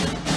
you.